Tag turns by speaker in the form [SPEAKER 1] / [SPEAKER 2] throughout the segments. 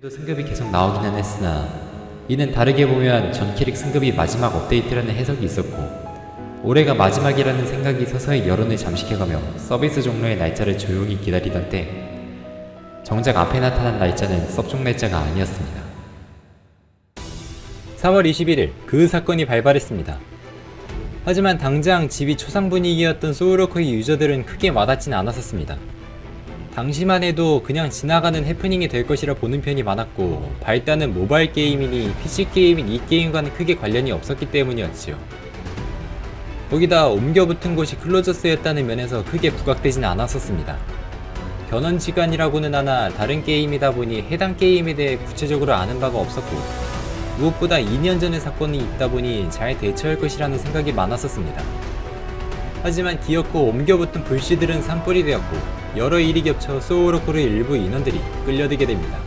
[SPEAKER 1] 그래도 승급이 계속 나오기는 했으나 이는 다르게 보면 전 캐릭 승급이 마지막 업데이트라는 해석이 있었고 올해가 마지막이라는 생각이 서서히 여론을 잠식해가며 서비스 종료의 날짜를 조용히 기다리던 때 정작 앞에 나타난 날짜는 섭종 날짜가 아니었습니다. 3월 21일 그 사건이 발발했습니다. 하지만 당장 집이 초상 분위기였던 소울워커의 유저들은 크게 와닿진 않았었습니다. 당시만 해도 그냥 지나가는 해프닝이 될 것이라 보는 편이 많았고 발단은 모바일 게임이니 PC 게임인 이 게임과는 크게 관련이 없었기 때문이었지요. 거기다 옮겨 붙은 곳이 클로저스였다는 면에서 크게 부각되진 않았었습니다. 변원 시간이라고는 하나 다른 게임이다 보니 해당 게임에 대해 구체적으로 아는 바가 없었고 무엇보다 2년 전의 사건이 있다 보니 잘 대처할 것이라는 생각이 많았었습니다. 하지만 기어코 옮겨붙은 불씨들은 산불이 되었고 여러 일이 겹쳐 소울워커의 일부 인원들이 끌려들게 됩니다.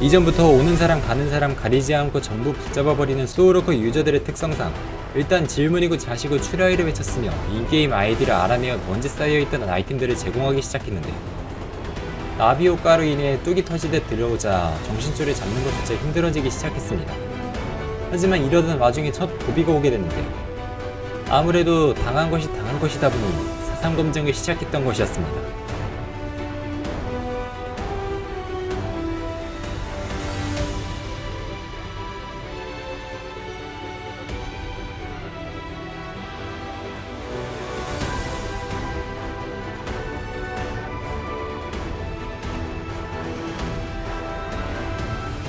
[SPEAKER 1] 이전부터 오는 사람 가는 사람 가리지 않고 전부 붙잡아버리는 소울워커 유저들의 특성상 일단 질문이고 자시고 출하이를 외쳤으며 in-game 아이디를 알아내어 먼지 쌓여있던 아이템들을 제공하기 시작했는데 나비 효과로 인해 둑이 터지듯 들어오자 정신줄을 잡는 것조차 힘들어지기 시작했습니다. 하지만 이러던 와중에 첫 고비가 오게 됐는데 아무래도 당한 것이 당한 것이다 보니 사상검증을 시작했던 것이었습니다.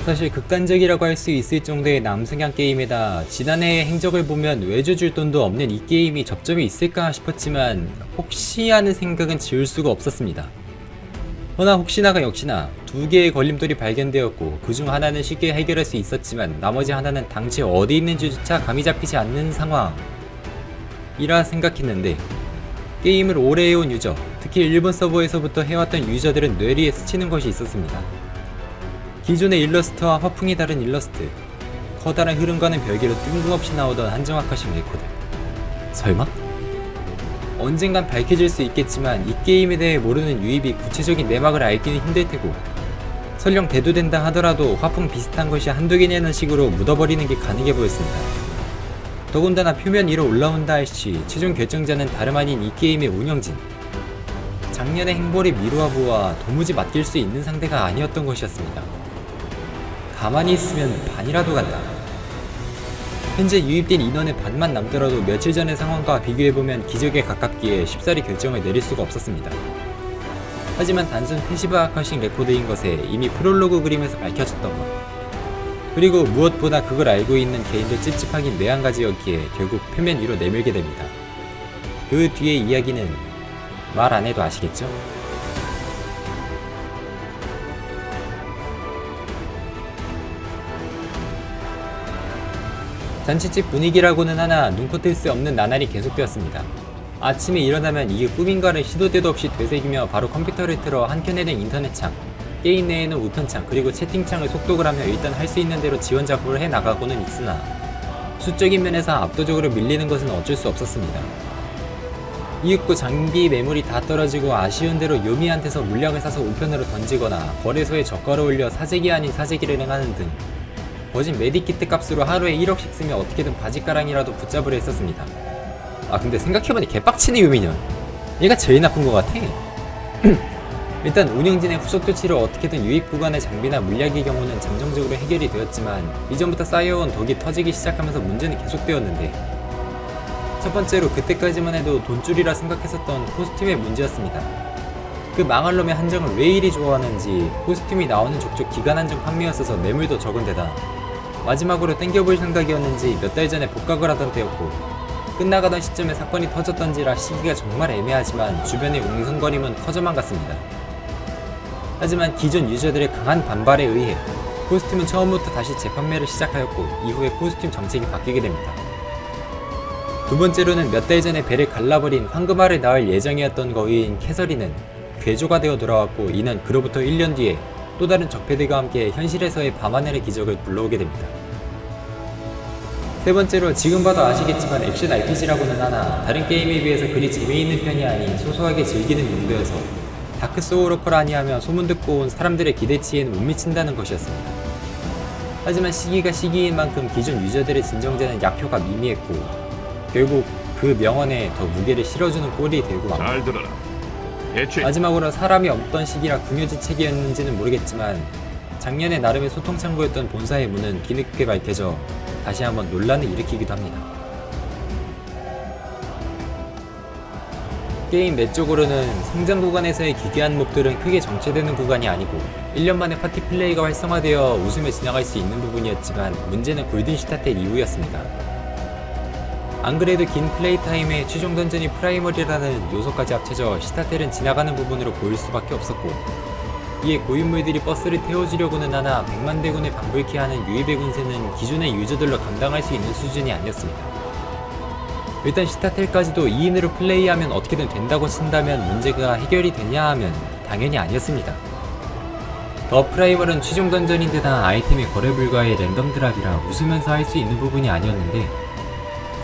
[SPEAKER 1] 사실 극단적이라고 할 수 있을 정도의 남승향 게임에다 지난해의 행적을 보면 외주 줄 돈도 없는 이 게임이 접점이 있을까 싶었지만 혹시 하는 생각은 지울 수가 없었습니다. 허나 혹시나가 역시나 두 개의 걸림돌이 발견되었고 그중 하나는 쉽게 해결할 수 있었지만 나머지 하나는 당최 어디 있는지조차 감이 잡히지 않는 상황 이라 생각했는데 게임을 오래 해온 유저 특히 일본 서버에서부터 해왔던 유저들은 뇌리에 스치는 것이 있었습니다. 기존의 일러스트와 화풍이 다른 일러스트 커다란 흐름과는 별개로 뜬금없이 나오던 한정 아카식 레코드 설마? 언젠간 밝혀질 수 있겠지만 이 게임에 대해 모르는 유입이 구체적인 내막을 알기는 힘들테고 설령 대두된다 하더라도 화풍 비슷한 것이 한두 개냐는 식으로 묻어버리는 게 가능해 보였습니다. 더군다나 표면 위로 올라온다 할시 최종 결정자는 다름 아닌 이 게임의 운영진 작년의 행보로 미루어봐 도무지 맡길 수 있는 상대가 아니었던 것이었습니다. 가만히 있으면 반이라도 간다. 현재 유입된 인원의 반만 남더라도 며칠 전의 상황과 비교해보면 기적에 가깝기에 쉽사리 결정을 내릴 수가 없었습니다. 하지만 단순 passive 아카식 레코드인 것에 이미 프롤로그 그림에서 밝혀졌던 것 그리고 무엇보다 그걸 알고 있는 개인도 찝찝하긴 매한가지였기에 결국 표면 위로 내밀게 됩니다. 그 뒤의 이야기는 말 안해도 아시겠죠? 잔치집 분위기라고는 하나 눈코 뜰 수 없는 나날이 계속되었습니다. 아침에 일어나면 이게 꿈인가를 시도 때도 없이 되새기며 바로 컴퓨터를 틀어 한켠에는 인터넷창, 게임 내에는 우편창 그리고 채팅창을 속독을 하며 일단 할 수 있는 대로 지원 작업을 해 나가고는 있으나 수적인 면에서 압도적으로 밀리는 것은 어쩔 수 없었습니다. 이윽고 장비 매물이 다 떨어지고 아쉬운 대로 요미한테서 물량을 사서 우편으로 던지거나 거래소에 저가로 올려 사재기 아닌 사재기를 행하는 등 거진 메디키트 값으로 하루에 1억씩 쓰면 어떻게든 바지가랑이라도 붙잡으려 했었습니다. 아 근데 생각해보니 개빡치네 유민현. 얘가 제일 나쁜 것 같아. 일단 운영진의 후속 조치를 어떻게든 유입 구간의 장비나 물약의 경우는 잠정적으로 해결이 되었지만 이전부터 쌓여온 덕이 터지기 시작하면서 문제는 계속되었는데 첫 번째로 그때까지만 해도 돈줄이라 생각했었던 코스튬의 문제였습니다. 그 망할 놈의 한정을 왜 이리 좋아하는지 코스튬이 나오는 족족 기간 한정 판매였어서 매물도 적은 데다 마지막으로 땡겨볼 생각이었는지 몇 달 전에 복각을 하던 때였고 끝나가던 시점에 사건이 터졌던지라 시기가 정말 애매하지만 주변의 웅성거림은 커져만 갔습니다. 하지만 기존 유저들의 강한 반발에 의해 코스튬은 처음부터 다시 재판매를 시작하였고 이후에 코스튬 정책이 바뀌게 됩니다. 두 번째로는 몇 달 전에 배를 갈라버린 황금알을 낳을 예정이었던 거위인 캐서리는 괴조가 되어 돌아왔고 이는 그로부터 1년 뒤에 또 다른 적패들과 함께 현실에서의 밤하늘의 기적을 불러오게 됩니다. 세 번째로 지금 봐도 아시겠지만 액션 RPG라고는 하나 다른 게임에 비해서 그리 재미있는 편이 아닌 소소하게 즐기는 용도여서 다크 소울워커라 아니하며 소문 듣고 온 사람들의 기대치에는 못 미친다는 것이었습니다. 하지만 시기가 시기인 만큼 기존 유저들의 진정되는 약효가 미미했고 결국 그 명언에 더 무게를 실어주는 꼴이 되고 맙니다. 마지막으로 사람이 없던 시기라 궁여지책이었는지는 모르겠지만 작년에 나름의 소통 창구였던 본사의 문은 뒤늦게 밝혀져 다시 한번 논란을 일으키기도 합니다. 게임 내 쪽으로는 성장 구간에서의 기괴한 몹들은 크게 정체되는 구간이 아니고 1년 만에 파티 플레이가 활성화되어 웃으며 지나갈 수 있는 부분이었지만 문제는 골든 시타델 이후였습니다. 안 그래도 긴 플레이 타임에 최종 던전이 프라이멀이라는 요소까지 합쳐져 시타델은 지나가는 부분으로 보일 수밖에 없었고 이에 고인물들이 버스를 태워주려고는 하나 100만 대군을 방불케 하는 유입의 군세는 기존의 유저들로 감당할 수 있는 수준이 아니었습니다. 일단 시타델까지도 2인으로 플레이하면 어떻게든 된다고 친다면 문제가 해결이 되냐 하면 당연히 아니었습니다. 더 프라이멀은 최종 던전인데다 아이템이 거래 불가의 랜덤 드랍이라 웃으면서 할 수 있는 부분이 아니었는데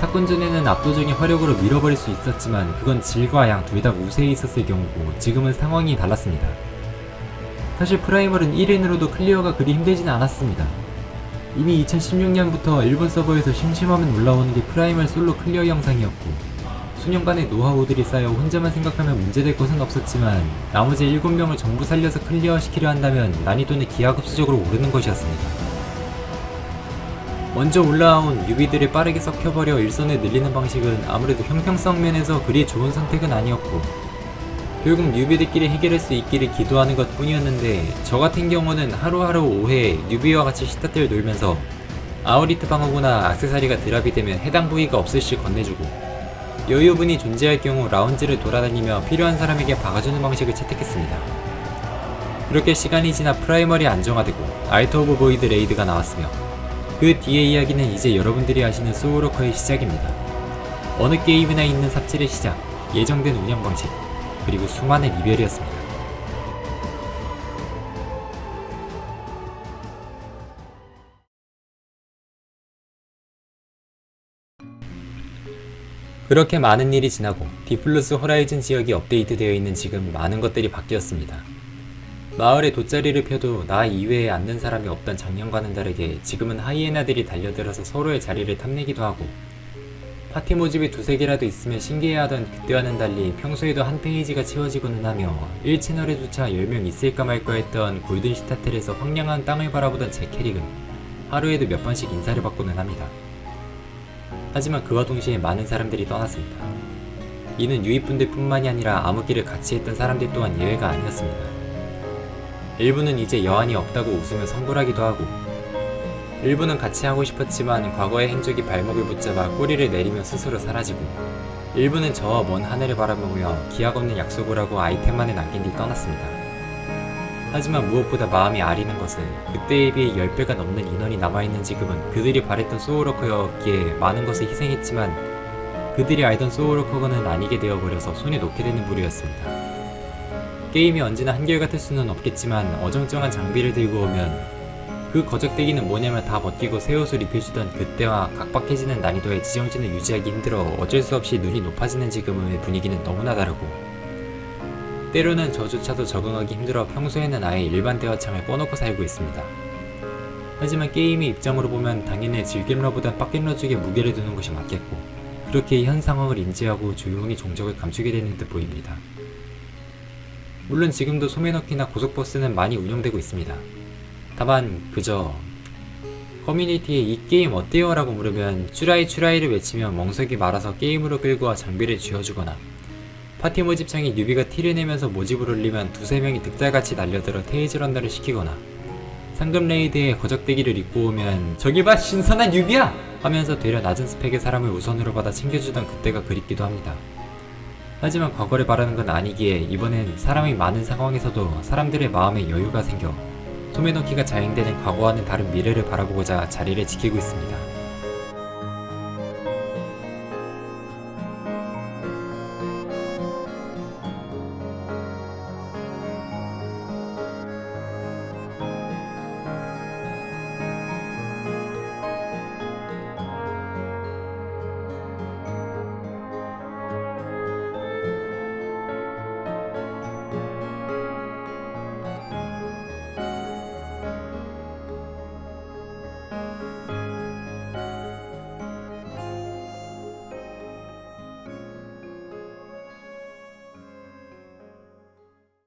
[SPEAKER 1] 사건 전에는 압도적인 화력으로 밀어버릴 수 있었지만 그건 질과 양 둘 다 우세에 있었을 경우고 지금은 상황이 달랐습니다. 사실 프라이멀은 1인으로도 클리어가 그리 힘들진 않았습니다. 이미 2016년부터 일본 서버에서 심심하면 올라오는 게 프라이멀 솔로 클리어 영상이었고 수년간의 노하우들이 쌓여 혼자만 생각하면 문제될 것은 없었지만 나머지 7명을 전부 살려서 클리어시키려 한다면 난이도는 기하급수적으로 오르는 것이었습니다. 먼저 올라온 newbie들을 빠르게 썩혀버려 일손을 늘리는 방식은 아무래도 형평성 면에서 그리 좋은 선택은 아니었고 결국 newbie들끼리 해결할 수 있기를 기도하는 것 뿐이었는데 저 같은 경우는 하루하루 5회 newbie와 같이 시타델을 돌면서 아우리트 방어구나 악세사리가 drop이 되면 해당 부위가 없을 시 건네주고 여유분이 존재할 경우 라운지를 돌아다니며 필요한 사람에게 박아주는 방식을 채택했습니다. 그렇게 시간이 지나 프라이멀이 안정화되고 아이트 오브 보이드 raid가 나왔으며 그 뒤의 이야기는 이제 여러분들이 아시는 소울워커의 시작입니다. 어느 게임이나 있는 삽질의 시작, 예정된 운영 방식, 그리고 수많은 이별이었습니다. 그렇게 많은 일이 지나고 디플러스 호라이즌 지역이 업데이트되어 있는 지금 많은 것들이 바뀌었습니다. 마을에 돗자리를 펴도 나 이외에 앉는 사람이 없던 작년과는 다르게 지금은 하이에나들이 달려들어서 서로의 자리를 탐내기도 하고 파티 모집이 두세 개라도 있으면 신기해하던 그때와는 달리 평소에도 한 페이지가 채워지고는 하며 1채널에조차 10명 있을까 말까 했던 골든 시타텔에서 황량한 땅을 바라보던 제 캐릭은 하루에도 몇 번씩 인사를 받고는 합니다. 하지만 그와 동시에 많은 사람들이 떠났습니다. 이는 유입분들 뿐만이 아니라 암흑기를 같이 했던 사람들 또한 예외가 아니었습니다. 일부는 이제 여한이 없다고 웃으며 성불하기도 하고 일부는 같이 하고 싶었지만 과거의 행적이 발목을 붙잡아 꼬리를 내리며 스스로 사라지고 일부는 저와 먼 하늘을 바라보며 기약 없는 약속을 하고 아이템만을 남긴 뒤 떠났습니다. 하지만 무엇보다 마음이 아리는 것은 그때에 비해 10배가 넘는 인원이 남아있는 지금은 그들이 바랬던 소울워커였기에 많은 것을 희생했지만 그들이 알던 소울워커는 아니게 되어버려서 손에 놓게 되는 부류였습니다. 게임이 언제나 한결같을 수는 없겠지만 어정쩡한 장비를 들고 오면 그 거적대기는 뭐냐면 다 벗기고 새 옷을 입혀주던 그때와 각박해지는 난이도의 지정진을 유지하기 힘들어 어쩔 수 없이 눈이 높아지는 지금의 분위기는 너무나 다르고 때로는 저조차도 적응하기 힘들어 평소에는 아예 일반 대화창을 꺼놓고 살고 있습니다. 하지만 게임의 입장으로 보면 당연히 즐겜러보단 빡겜러 쪽에 무게를 두는 것이 맞겠고 그렇게 현 상황을 인지하고 조용히 종적을 감추게 되는 듯 보입니다. 물론 지금도 소매넣기나 고속버스는 많이 운영되고 있습니다. 다만 그저 커뮤니티에 이 게임 어때요? 라고 물으면 추라이 추라이를 외치며 멍석이 말아서 게임으로 끌고 와 장비를 쥐어주거나 파티 모집창에 newbie가 티를 내면서 모집을 올리면 두세 명이 득달같이 달려들어 테일즈런너를 시키거나 상급 raid에 거적대기를 입고 오면 저기 봐 신선한 newbie야! 하면서 되려 낮은 스펙의 사람을 우선으로 받아 챙겨주던 그때가 그립기도 합니다. 하지만 과거를 바라는 건 아니기에 이번엔 사람이 많은 상황에서도 사람들의 마음에 여유가 생겨 소매넣기가 자행되는 과거와는 다른 미래를 바라보고자 자리를 지키고 있습니다.